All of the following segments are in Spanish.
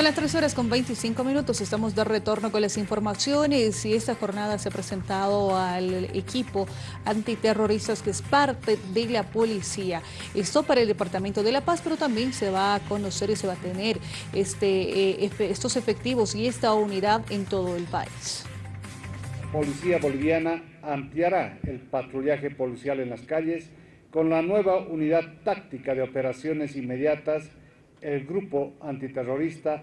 Son las 3 horas con 25 minutos, estamos de retorno con las informaciones y esta jornada se ha presentado al equipo antiterroristas que es parte de la policía. Esto para el Departamento de La Paz, pero también se va a conocer y se va a tener este, eh, estos efectivos y esta unidad en todo el país. Policía Boliviana ampliará el patrullaje policial en las calles con la nueva unidad táctica de operaciones inmediatas el grupo antiterrorista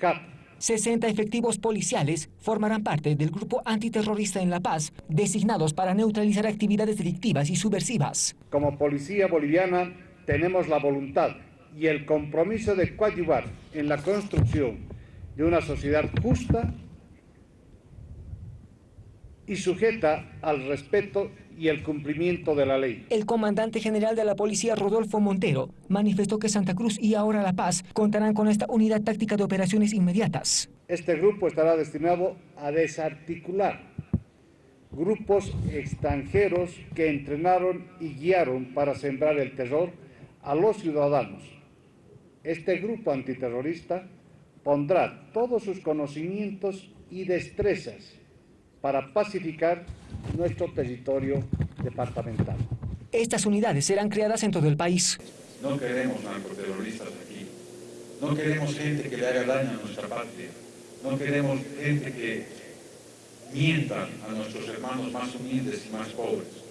JAP. 60 efectivos policiales formarán parte del grupo antiterrorista en La Paz, designados para neutralizar actividades delictivas y subversivas. Como policía boliviana tenemos la voluntad y el compromiso de coadyuvar en la construcción de una sociedad justa y sujeta al respeto y el cumplimiento de la ley. El comandante general de la policía, Rodolfo Montero, manifestó que Santa Cruz y ahora La Paz contarán con esta unidad táctica de operaciones inmediatas. Este grupo estará destinado a desarticular grupos extranjeros que entrenaron y guiaron para sembrar el terror a los ciudadanos. Este grupo antiterrorista pondrá todos sus conocimientos y destrezas para pacificar nuestro territorio departamental. Estas unidades serán creadas en todo el país. No queremos narcoterroristas aquí. No queremos gente que le haga daño a nuestra patria. No queremos gente que mienta a nuestros hermanos más humildes y más pobres.